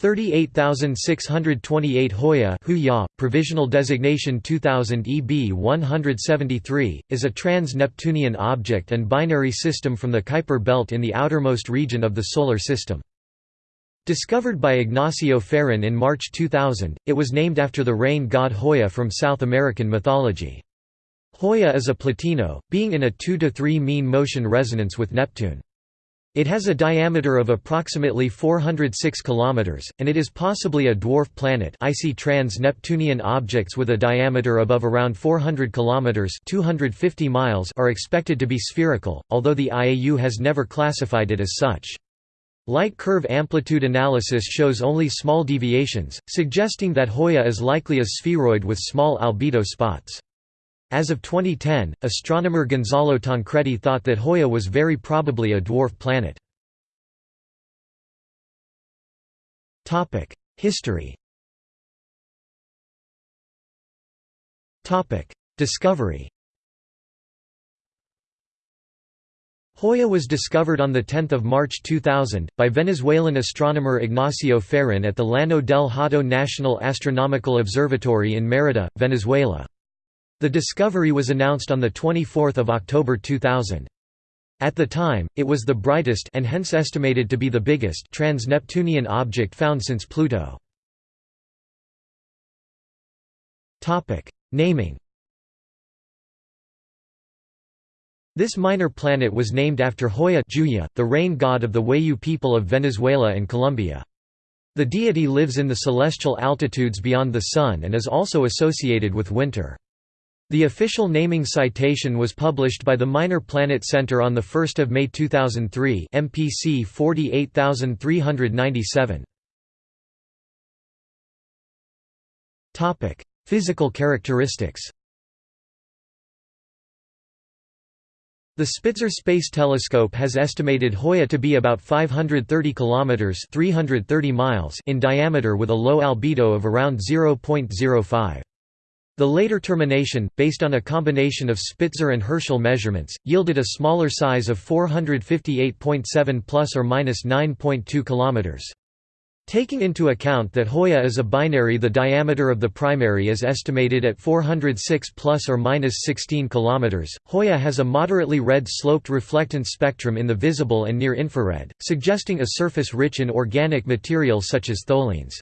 38628 Hoya Huya, provisional designation 2000 EB 173, is a trans-Neptunian object and binary system from the Kuiper belt in the outermost region of the Solar System. Discovered by Ignacio Ferrin in March 2000, it was named after the rain god Huya from South American mythology. Huya is a plutino, being in a 2–3 mean motion resonance with Neptune. It has a diameter of approximately 406 km, and it is possibly a dwarf planet icy trans-Neptunian objects with a diameter above around 400 km 250 miles are expected to be spherical, although the IAU has never classified it as such. Light curve amplitude analysis shows only small deviations, suggesting that Huya is likely a spheroid with small albedo spots. As of 2010, astronomer Gonzalo Tancredi thought that Huya was very probably a dwarf planet. History Discovery Huya was discovered on 10 March 2000, by Venezuelan astronomer Ignacio Ferrin at the Llano del Hato National Astronomical Observatory in Mérida, Venezuela. The discovery was announced on 24 October 2000. At the time, it was the brightest and hence estimated to be the biggest trans-Neptunian object found since Pluto. Naming This minor planet was named after Huya the rain god of the Wayuu people of Venezuela and Colombia. The deity lives in the celestial altitudes beyond the Sun and is also associated with winter. The official naming citation was published by the Minor Planet Center on 1 May 2003 MPC 48397. Physical characteristics The Spitzer Space Telescope has estimated Huya to be about 530 kilometers (330 miles) in diameter with a low albedo of around 0.05. The later termination, based on a combination of Spitzer and Herschel measurements, yielded a smaller size of 458.7 plus or minus 9.2 kilometers. Taking into account that Huya is a binary the diameter of the primary is estimated at 406 plus or minus 16 km. Huya has a moderately red sloped reflectance spectrum in the visible and near infrared, suggesting a surface rich in organic material such as tholins.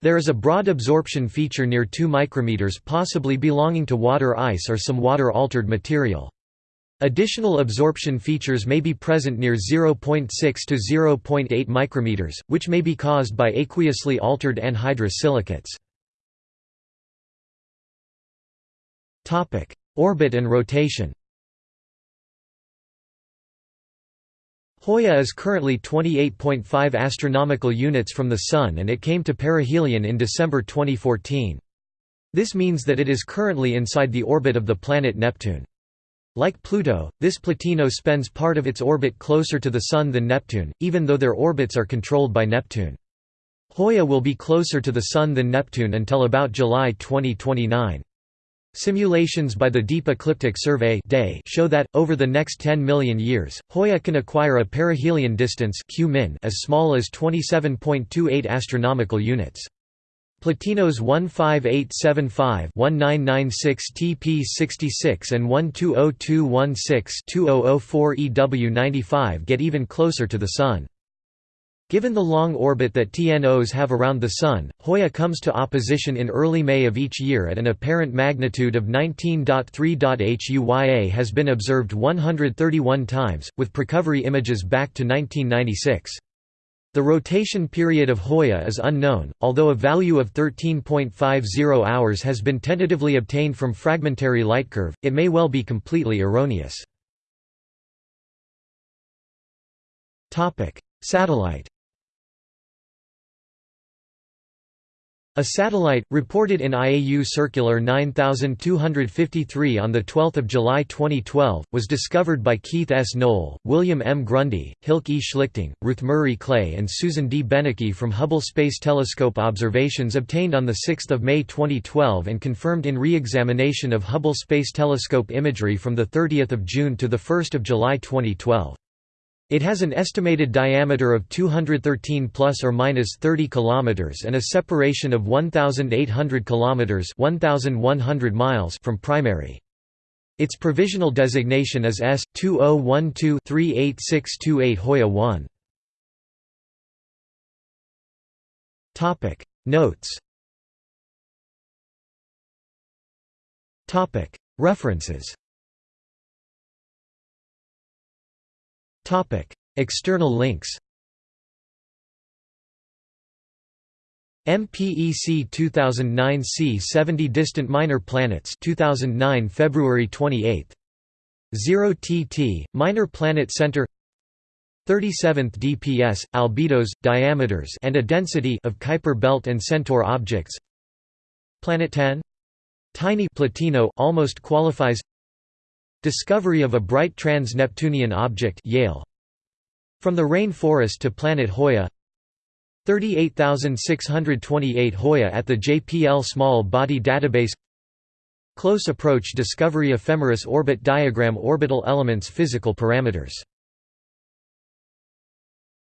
There is a broad absorption feature near 2 micrometers possibly belonging to water ice or some water-altered material. Additional absorption features may be present near 0.6 to 0.8 micrometers, which may be caused by aqueously altered anhydrous silicates. Orbit and rotation Huya is currently 28.5 astronomical units from the Sun and it came to perihelion in December 2014. This means that it is currently inside the orbit of the planet Neptune. Like Pluto, this plutino spends part of its orbit closer to the Sun than Neptune, even though their orbits are controlled by Neptune. Huya will be closer to the Sun than Neptune until about July 2029. Simulations by the Deep Ecliptic Survey show that, over the next 10 million years, Huya can acquire a perihelion distance as small as 27.28 astronomical units. Plutinos 15875-1996 TP66 and 120216-2004 EW95 get even closer to the Sun. Given the long orbit that TNOs have around the Sun, Huya comes to opposition in early May of each year at an apparent magnitude of 19.3. HUYA has been observed 131 times, with precovery images back to 1996. The rotation period of Huya is unknown, although a value of 13.50 hours has been tentatively obtained from fragmentary lightcurve, it may well be completely erroneous. Satellite A satellite, reported in IAU Circular 9253 on 12 July 2012, was discovered by Keith S. Noll, William M. Grundy, Hilke E. Schlichting, Ruth Murray Clay and Susan D. Benecchi from Hubble Space Telescope observations obtained on 6 May 2012 and confirmed in re-examination of Hubble Space Telescope imagery from 30 June to 1 July 2012. It has an estimated diameter of 213 plus or minus 30 kilometers and a separation of 1800 kilometers, 1100 miles from primary. Its provisional designation is S2012-38628 Huya 1. Topic Notes Topic References External links MPEC 2009 C70 Distant Minor Planets 2009 February 28 0 TT Minor Planet Center 37th DPS albedos diameters and a density of Kuiper belt and Centaur objects. Planet 10 Tiny Plutino almost qualifies Discovery of a bright trans-Neptunian object Yale. From the Rain Forest to Planet Huya. 38628 Huya at the JPL Small Body Database. Close Approach Discovery Ephemeris Orbit Diagram Orbital Elements Physical Parameters